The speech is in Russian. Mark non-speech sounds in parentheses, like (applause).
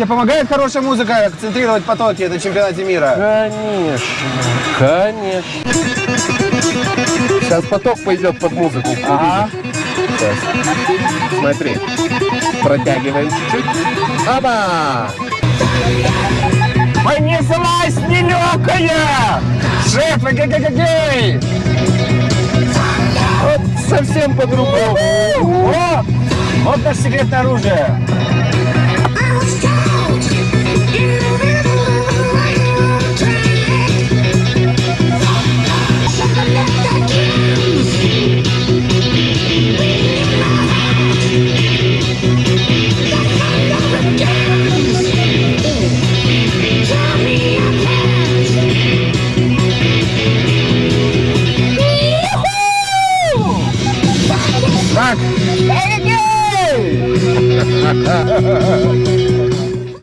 Тебе помогает хорошая музыка концентрировать потоки на чемпионате мира? Конечно, конечно. Сейчас поток пойдет под музыку. Ага. Сейчас. Смотри. Протягиваем чуть-чуть. Оба! Понеслась нелегкая! Шеф, эгегегегей! Вот совсем по-другому. Вот наше секретное оружие. Back. Thank you! (laughs)